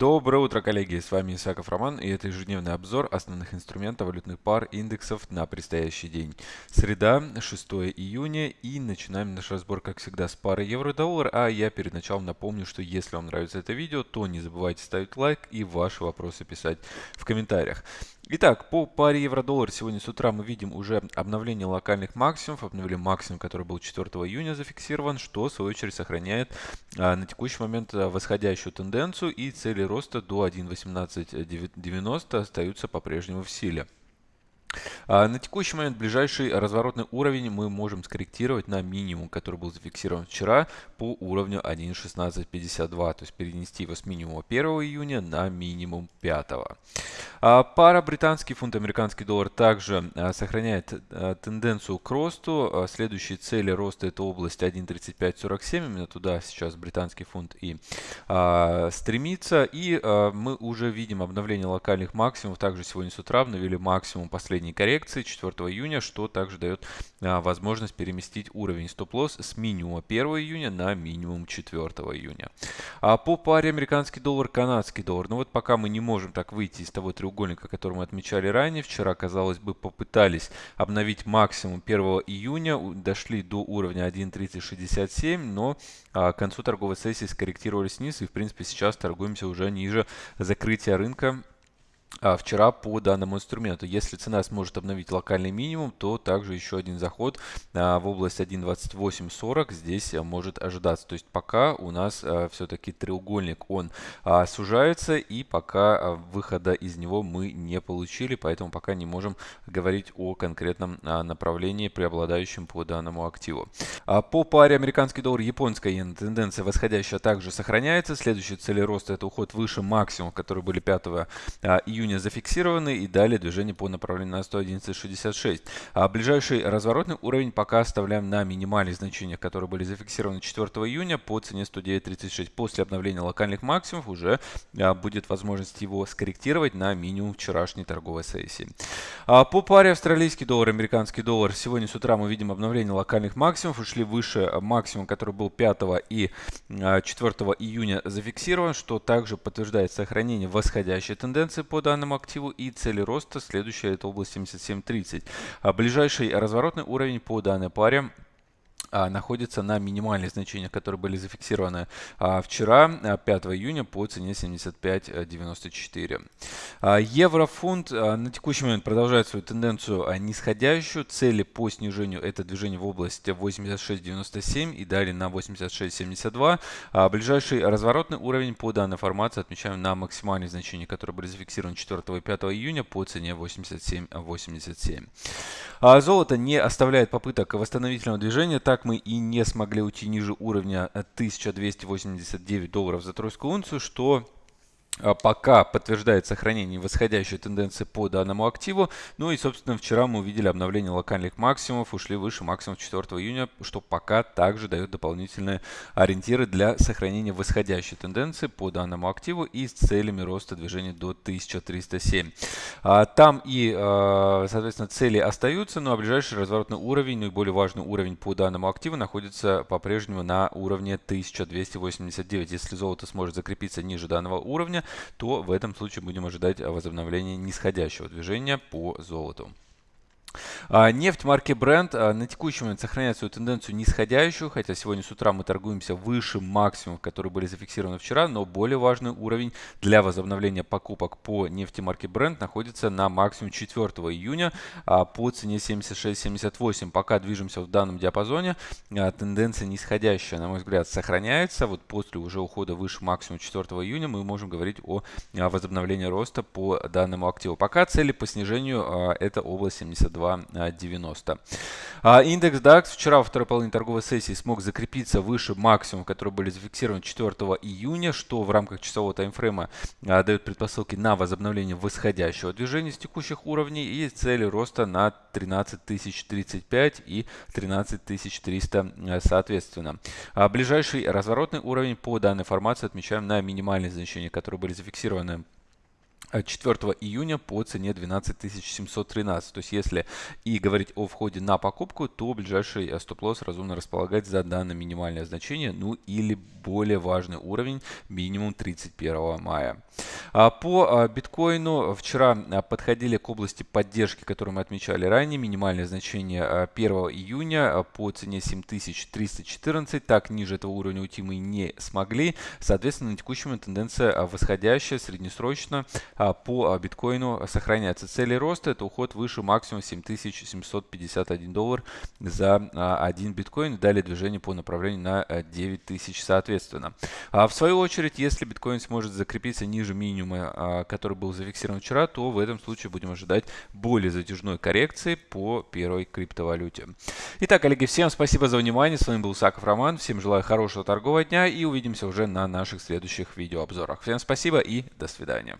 Доброе утро, коллеги! С вами Исаков Роман и это ежедневный обзор основных инструментов валютных пар индексов на предстоящий день. Среда, 6 июня и начинаем наш разбор, как всегда, с пары евро-доллар. А я перед началом напомню, что если вам нравится это видео, то не забывайте ставить лайк и ваши вопросы писать в комментариях. Итак, по паре евро-доллар сегодня с утра мы видим уже обновление локальных максимумов. Обновили максимум, который был 4 июня зафиксирован, что в свою очередь сохраняет а, на текущий момент а, восходящую тенденцию и цели роста до 1.1890 остаются по-прежнему в силе. А, на текущий момент ближайший разворотный уровень мы можем скорректировать на минимум, который был зафиксирован вчера по уровню 1.1652, то есть перенести его с минимума 1 июня на минимум 5. А, пара британский фунт, американский доллар также а, сохраняет тенденцию к росту. Следующие цели роста это область 1.3547, именно туда сейчас британский фунт и стремится. И мы уже видим обновление локальных максимумов, также сегодня с утра обновили максимум последний последней коррекции 4 июня, что также дает а, возможность переместить уровень стоп-лосс с минимума 1 июня на минимум 4 июня. А по паре американский доллар, канадский доллар, ну вот пока мы не можем так выйти из того треугольника, который мы отмечали ранее, вчера, казалось бы, попытались обновить максимум 1 июня, дошли до уровня 1.3067, но а, к концу торговой сессии скорректировались вниз. И, в принципе, сейчас торгуемся уже ниже закрытия рынка вчера по данному инструменту. Если цена сможет обновить локальный минимум, то также еще один заход а, в область 1.2840 здесь а, может ожидаться. То есть пока у нас все-таки треугольник он сужается и пока выхода из него мы не получили, поэтому пока не можем говорить о конкретном направлении, преобладающем по данному активу. По паре американский доллар, японская иена тенденция восходящая также сохраняется. Следующие цели роста это уход выше максимум, которые были 5 июня июня зафиксированы и далее движение по направлению на 111.66. А ближайший разворотный уровень пока оставляем на минимальных значениях, которые были зафиксированы 4 июня по цене 109.36. После обновления локальных максимумов уже а, будет возможность его скорректировать на минимум вчерашней торговой сессии. А по паре австралийский доллар, американский доллар. Сегодня с утра мы видим обновление локальных максимумов. Ушли выше максимум, который был 5 и 4 а, июня зафиксирован, что также подтверждает сохранение восходящей тенденции по данному активу и цели роста. Следующая это область 77.30. А ближайший разворотный уровень по данной паре находится на минимальных значениях, которые были зафиксированы а, вчера, 5 а, июня, по цене 75.94. Еврофунт на текущий момент продолжает свою тенденцию нисходящую. Цели по снижению это движение в области 86.97 и далее на 86.72. Ближайший разворотный уровень по данной формации отмечаем на максимальные значения, которые были зафиксированы 4 и 5 июня по цене 87.87. Золото не оставляет попыток восстановительного движения, так так мы и не смогли уйти ниже уровня 1289 долларов за тройскую унцию, что пока подтверждает сохранение восходящей тенденции по данному активу. Ну и, собственно, вчера мы увидели обновление локальных максимумов, ушли выше максимум 4 июня, что пока также дает дополнительные ориентиры для сохранения восходящей тенденции по данному активу и с целями роста движения до 1307. А, там и, а, соответственно, цели остаются, ну а ближайший разворотный уровень, ну и более важный уровень по данному активу находится по-прежнему на уровне 1289. Если золото сможет закрепиться ниже данного уровня, то в этом случае будем ожидать возобновления нисходящего движения по золоту. А, нефть марки Brent а, на текущий момент сохраняет свою тенденцию нисходящую, хотя сегодня с утра мы торгуемся выше максимумов, которые были зафиксированы вчера, но более важный уровень для возобновления покупок по нефти марки Brent находится на максимум 4 июня а, по цене 76.78. Пока движемся в данном диапазоне, тенденция нисходящая, на мой взгляд, сохраняется. Вот после уже ухода выше максимум 4 июня мы можем говорить о возобновлении роста по данному активу. Пока цели по снижению это область 72 2.90. А индекс DAX вчера во второй половине торговой сессии смог закрепиться выше максимума, которые были зафиксированы 4 июня, что в рамках часового таймфрейма а, дает предпосылки на возобновление восходящего движения с текущих уровней и цели роста на 13035 и 13300 а, соответственно. Ближайший разворотный уровень по данной формации отмечаем на минимальные значения, которые были зафиксированы 4 июня по цене 12 713. То есть если и говорить о входе на покупку, то ближайший э, стоп-лосс разумно располагать за данное минимальное значение, ну или более важный уровень минимум 31 мая. А по а, биткоину вчера подходили к области поддержки, которую мы отмечали ранее. Минимальное значение 1 июня по цене 7314. Так ниже этого уровня уйти мы не смогли. Соответственно, на текущем тенденция восходящая, среднесрочно по биткоину сохраняется. Цели роста это уход выше максимум 7751 доллар за один биткоин. Далее движение по направлению на 9000 соответственно. А в свою очередь, если биткоин сможет закрепиться ниже минимума, а, который был зафиксирован вчера, то в этом случае будем ожидать более затяжной коррекции по первой криптовалюте. Итак, коллеги, всем спасибо за внимание. С вами был Саков Роман. Всем желаю хорошего торгового дня и увидимся уже на наших следующих видеообзорах. Всем спасибо и до свидания.